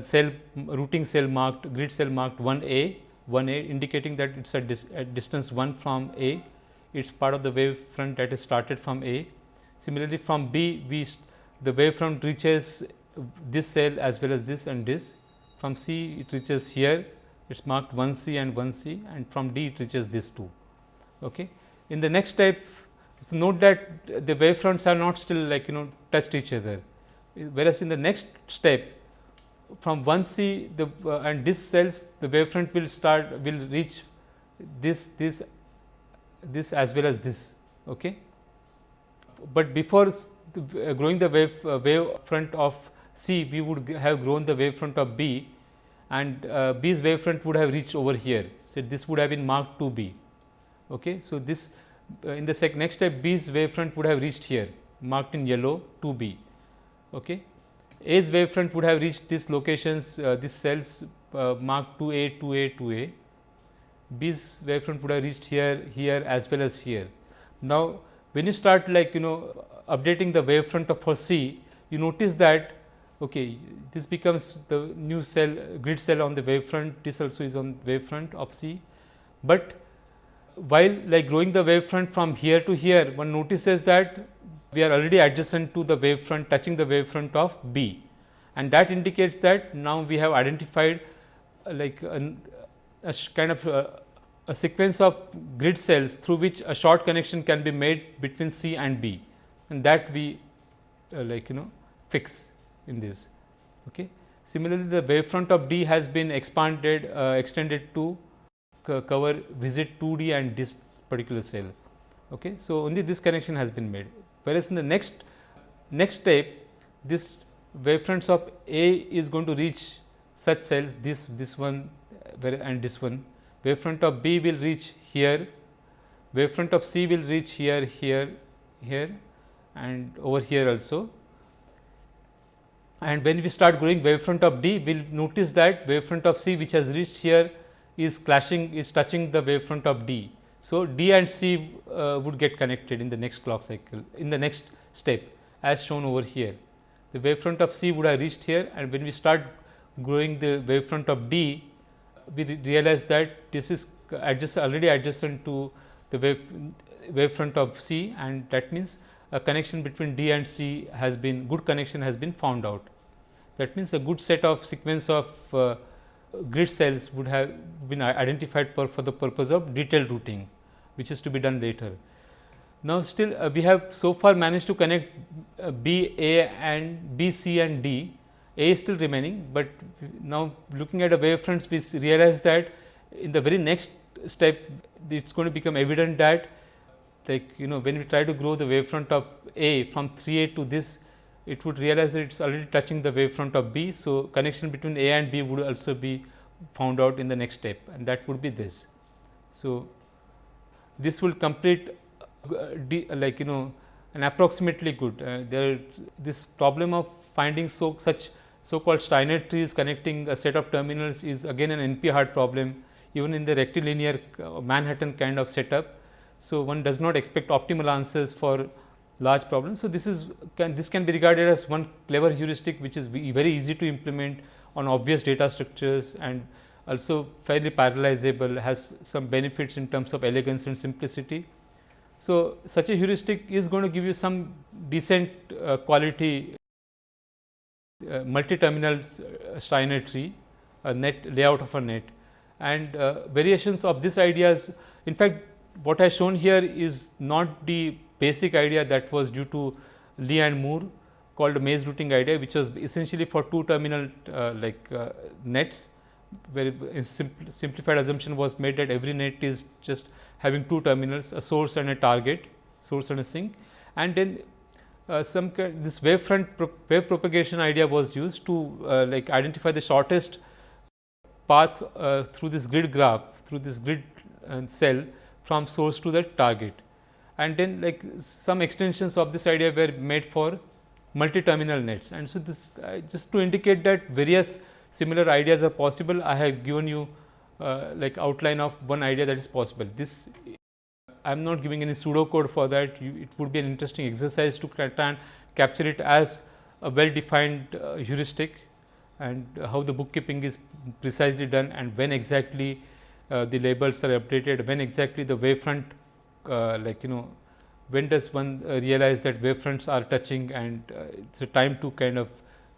Speaker 1: cell routing cell marked grid cell marked 1 A 1 A indicating that it is at, dis at distance 1 from A it is part of the wave front that is started from A. Similarly, from B we the wave front reaches this cell as well as this and this. From C it reaches here it is marked 1 C and 1 C and from D it reaches this 2. Okay. In the next step so note that the wave fronts are not still like you know touched each other, whereas in the next step from 1 C the uh, and this cells the wave front will start will reach this this this as well as this. Okay. But before the, uh, growing the wave uh, wave front of C, we would have grown the wave front of B and uh, B's wave front would have reached over here. So, this would have been marked to B. Okay. So, this uh, in the next step B's wave front would have reached here marked in yellow to B. Okay. A's wave front would have reached these locations, uh, these cells uh, marked 2A, 2A, 2A. B's wavefront would have reached here, here as well as here. Now, when you start like you know updating the wavefront of for C, you notice that okay, this becomes the new cell grid cell on the wavefront, this also is on wavefront of C. But while like growing the wavefront from here to here, one notices that we are already adjacent to the wavefront touching the wavefront of B and that indicates that now we have identified uh, like an, a kind of uh, a sequence of grid cells through which a short connection can be made between C and B and that we uh, like you know fix in this. Okay. Similarly, the wavefront of D has been expanded uh, extended to cover visit 2D and this particular cell. Okay. So, only this connection has been made whereas, in the next next step this wavefronts of A is going to reach such cells this this one and this one wavefront of B will reach here, wavefront of C will reach here, here, here and over here also. And when we start growing wavefront of D, we will notice that wavefront of C which has reached here is clashing is touching the wavefront of D. So, D and C uh, would get connected in the next clock cycle in the next step as shown over here. The wavefront of C would have reached here and when we start growing the wavefront of D, we re realize that this is already adjacent to the wave wavefront of C and that means a connection between D and C has been good connection has been found out. That means, a good set of sequence of uh, grid cells would have been identified for, the purpose of detailed routing, which is to be done later. Now, still uh, we have so far managed to connect uh, B, A and B, C and D a is still remaining, but now looking at the wavefronts we realize that in the very next step it is going to become evident that like you know when we try to grow the wavefront of A from 3A to this it would realize that it is already touching the wavefront of B. So, connection between A and B would also be found out in the next step and that would be this. So, this will complete uh, like you know an approximately good uh, there this problem of finding so such so called Steiner trees connecting a set of terminals is again an NP hard problem even in the rectilinear uh, Manhattan kind of setup. So, one does not expect optimal answers for large problems. So, this is can this can be regarded as one clever heuristic which is very easy to implement on obvious data structures and also fairly parallelizable has some benefits in terms of elegance and simplicity. So, such a heuristic is going to give you some decent uh, quality uh, multi-terminal uh, Steiner tree, a net layout of a net and uh, variations of this ideas. In fact, what I shown here is not the basic idea that was due to Lee and Moore called maze routing idea, which was essentially for two terminal uh, like uh, nets, where simpl simplified assumption was made that every net is just having two terminals, a source and a target, source and a sink. And then uh, some this wavefront pro wave propagation idea was used to uh, like identify the shortest path uh, through this grid graph through this grid uh, cell from source to the target. And then like some extensions of this idea were made for multi-terminal nets. And so, this uh, just to indicate that various similar ideas are possible, I have given you uh, like outline of one idea that is possible. This I am not giving any pseudo code for that, you, it would be an interesting exercise to try and capture it as a well defined uh, heuristic and how the bookkeeping is precisely done and when exactly uh, the labels are updated, when exactly the wavefront uh, like you know when does one uh, realize that wavefronts are touching and uh, it is a time to kind of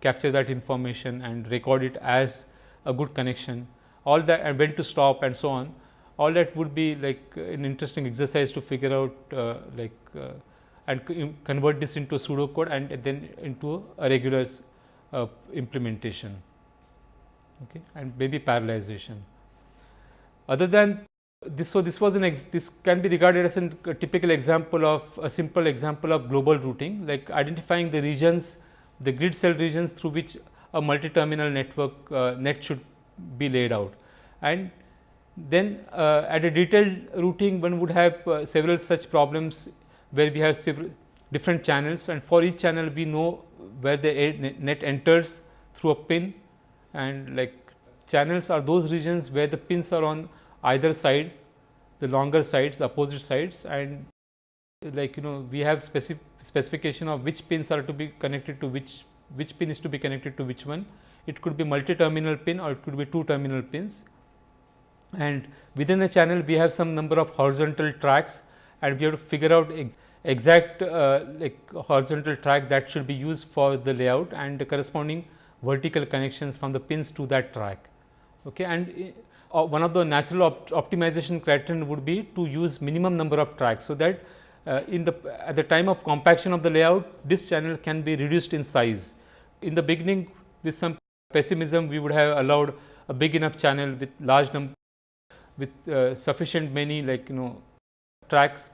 Speaker 1: capture that information and record it as a good connection. All that and when to stop and so on all that would be like an interesting exercise to figure out like and convert this into pseudo code and then into a regular uh, implementation. Okay, and maybe parallelization. Other than this, so this was an this can be regarded as a typical example of a simple example of global routing like identifying the regions the grid cell regions through which a multi-terminal network uh, net should be laid out. And then uh, at a detailed routing one would have uh, several such problems where we have several different channels and for each channel we know where the net enters through a pin. And like channels are those regions where the pins are on either side the longer sides opposite sides and like you know we have specific specification of which pins are to be connected to which which pin is to be connected to which one it could be multi terminal pin or it could be two terminal pins and within the channel we have some number of horizontal tracks and we have to figure out ex exact uh, like horizontal track that should be used for the layout and the corresponding vertical connections from the pins to that track. Okay. And uh, one of the natural op optimization criterion would be to use minimum number of tracks. So, that uh, in the at the time of compaction of the layout this channel can be reduced in size. In the beginning with some pessimism we would have allowed a big enough channel with large number with uh, sufficient many like you know tracks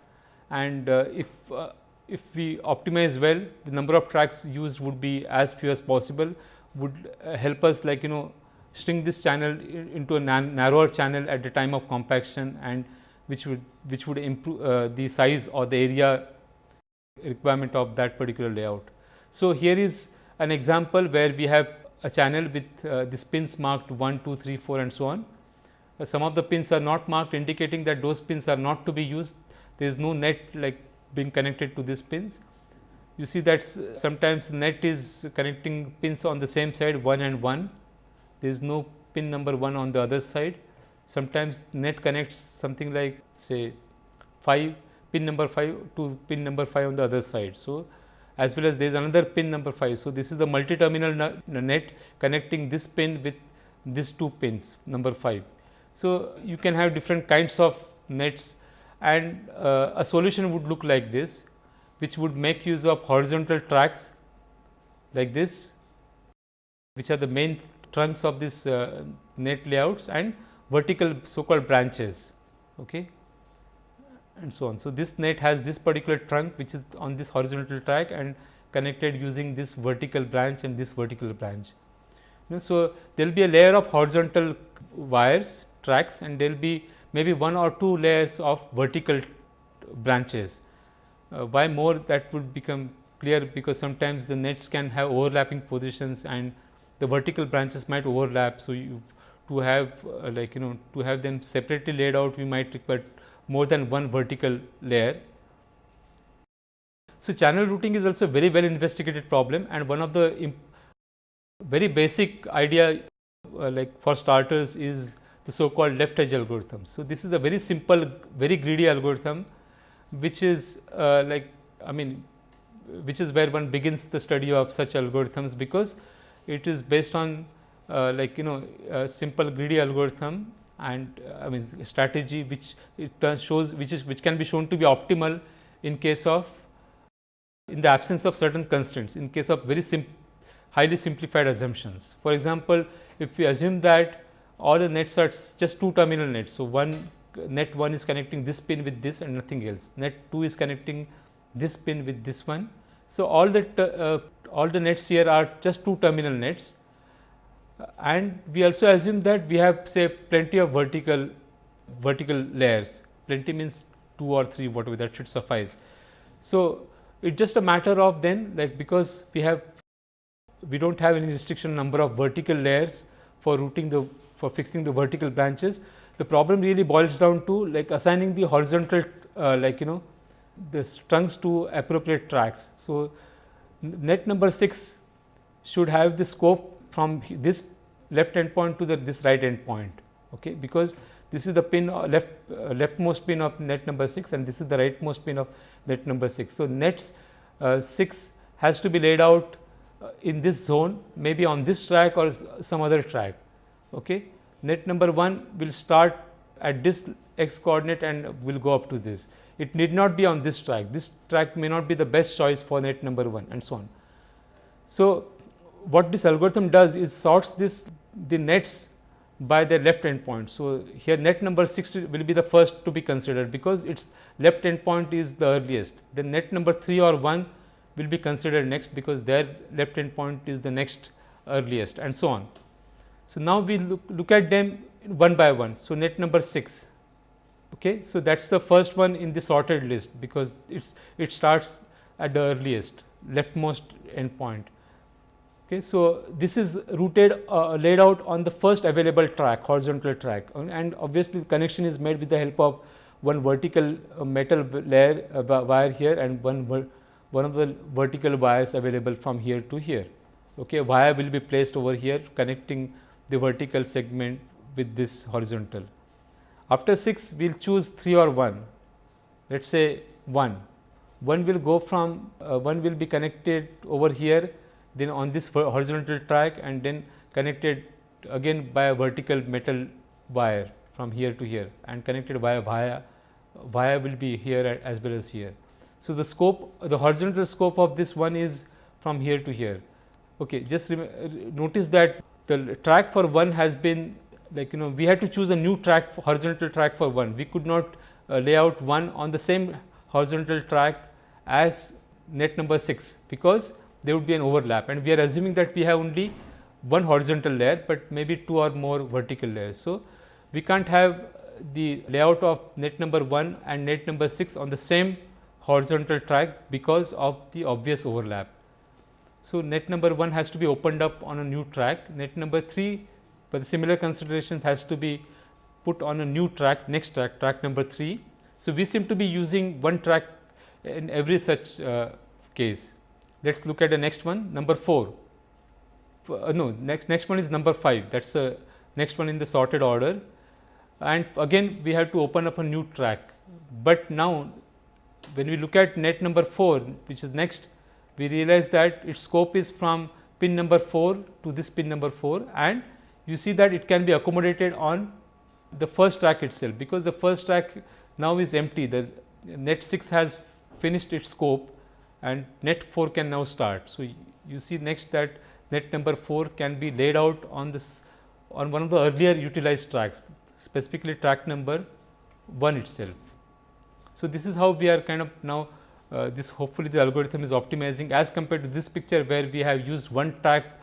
Speaker 1: and uh, if uh, if we optimize well the number of tracks used would be as few as possible would uh, help us like you know string this channel into a narrower channel at the time of compaction and which would which would improve uh, the size or the area requirement of that particular layout. So, here is an example where we have a channel with uh, the pins marked 1, 2, 3, 4 and so on. Uh, some of the pins are not marked indicating that those pins are not to be used. There is no net like being connected to these pins. You see that sometimes net is connecting pins on the same side 1 and 1 there is no pin number 1 on the other side. Sometimes net connects something like say 5 pin number 5 to pin number 5 on the other side. So, as well as there is another pin number 5. So, this is the multi-terminal net connecting this pin with these two pins number 5. So, you can have different kinds of nets and uh, a solution would look like this which would make use of horizontal tracks like this which are the main trunks of this uh, net layouts and vertical so called branches okay, and so on. So, this net has this particular trunk which is on this horizontal track and connected using this vertical branch and this vertical branch. Know, so, there will be a layer of horizontal wires tracks and there will be maybe one or two layers of vertical branches. Uh, why more that would become clear because sometimes the nets can have overlapping positions and the vertical branches might overlap. So, you to have uh, like you know to have them separately laid out we might require more than one vertical layer. So, channel routing is also a very well investigated problem and one of the very basic idea uh, like for starters is the so called left edge algorithm. So, this is a very simple very greedy algorithm which is uh, like I mean which is where one begins the study of such algorithms because it is based on uh, like you know simple greedy algorithm and uh, I mean strategy which it shows which is which can be shown to be optimal in case of in the absence of certain constraints in case of very sim highly simplified assumptions. For example, if we assume that all the nets are just two terminal nets. So, one net 1 is connecting this pin with this and nothing else, net 2 is connecting this pin with this one So, all the uh, all the nets here are just two terminal nets and we also assume that we have say plenty of vertical vertical layers plenty means two or three whatever that should suffice. So, it is just a matter of then like because we have we do not have any restriction number of vertical layers for routing the for fixing the vertical branches. The problem really boils down to like assigning the horizontal uh, like you know the trunks to appropriate tracks. So, net number 6 should have the scope from this left end point to the this right end point okay, because this is the pin uh, left uh, leftmost pin of net number 6 and this is the rightmost pin of net number 6. So, net uh, 6 has to be laid out uh, in this zone maybe on this track or some other track. Okay. Net number 1 will start at this x coordinate and will go up to this. It need not be on this track, this track may not be the best choice for net number 1 and so on. So, what this algorithm does is sorts this the nets by their left end point. So, here net number 6 will be the first to be considered because its left end point is the earliest. Then net number 3 or 1 will be considered next because their left end point is the next earliest and so on. So, now we look, look at them one by one. So, net number 6. Okay. So, that is the first one in the sorted list because it's, it starts at the earliest leftmost end point. Okay, so, this is routed uh, laid out on the first available track horizontal track and obviously, the connection is made with the help of one vertical uh, metal layer uh, wire here and one one of the vertical wires available from here to here. Okay, wire will be placed over here connecting the vertical segment with this horizontal. After 6 we will choose 3 or 1 let us say 1. 1 will go from uh, 1 will be connected over here then on this horizontal track and then connected again by a vertical metal wire from here to here and connected via via via will be here as well as here. So, the scope the horizontal scope of this one is from here to here. Okay, just notice that the track for one has been like you know we had to choose a new track horizontal track for one. We could not uh, lay out one on the same horizontal track as net number 6 because there would be an overlap and we are assuming that we have only one horizontal layer, but maybe two or more vertical layers. So, we can't have the layout of net number 1 and net number 6 on the same horizontal track because of the obvious overlap. So, net number 1 has to be opened up on a new track, net number 3 but the similar considerations has to be put on a new track next track track number 3. So, we seem to be using one track in every such uh, case. Let us look at the next one number 4 uh, no next next one is number 5 that is the next one in the sorted order and again we have to open up a new track. But now when we look at net number 4 which is next we realize that its scope is from pin number 4 to this pin number 4 and you see that it can be accommodated on the first track itself because the first track now is empty the net 6 has finished its scope and net 4 can now start. So, you see next that net number 4 can be laid out on this on one of the earlier utilized tracks specifically track number 1 itself. So, this is how we are kind of now uh, this hopefully the algorithm is optimizing as compared to this picture where we have used one track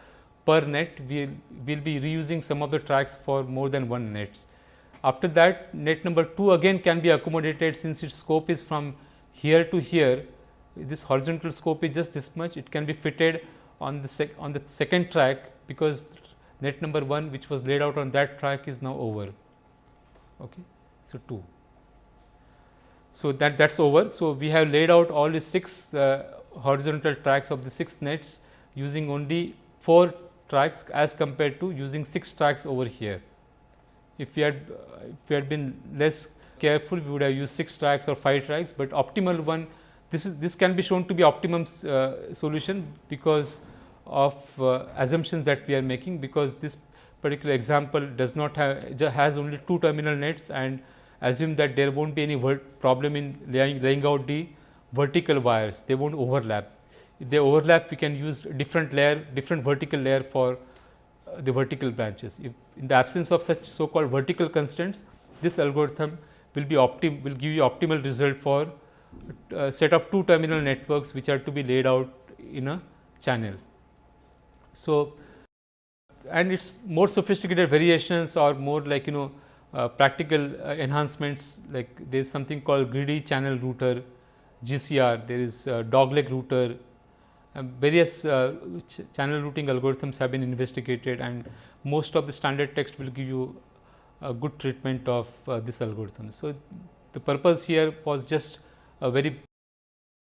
Speaker 1: per net we will be reusing some of the tracks for more than one nets. After that net number 2 again can be accommodated since its scope is from here to here this horizontal scope is just this much it can be fitted on the on the second track because net number 1 which was laid out on that track is now over. Okay. So, 2. So, that that is over. So, we have laid out all the 6 uh, horizontal tracks of the 6 nets using only 4 tracks as compared to using 6 tracks over here. If we had if we had been less careful we would have used 6 tracks or 5 tracks, but optimal one this is this can be shown to be optimum uh, solution because of uh, assumptions that we are making because this particular example does not have has only two terminal nets and assume that there won't be any problem in laying, laying out the vertical wires they won't overlap they overlap we can use different layer different vertical layer for uh, the vertical branches if in the absence of such so called vertical constraints this algorithm will be optim will give you optimal result for a set of two terminal networks which are to be laid out in a channel. So, and it is more sophisticated variations or more like you know uh, practical uh, enhancements like there is something called greedy channel router GCR, there is uh, dogleg router, various uh, ch channel routing algorithms have been investigated and most of the standard text will give you a good treatment of uh, this algorithm. So, the purpose here was just a very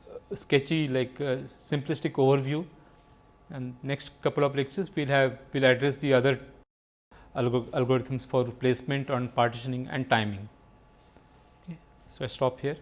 Speaker 1: uh, sketchy like simplistic overview and next couple of lectures we will have we will address the other algor algorithms for placement on partitioning and timing. Okay. So, I stop here.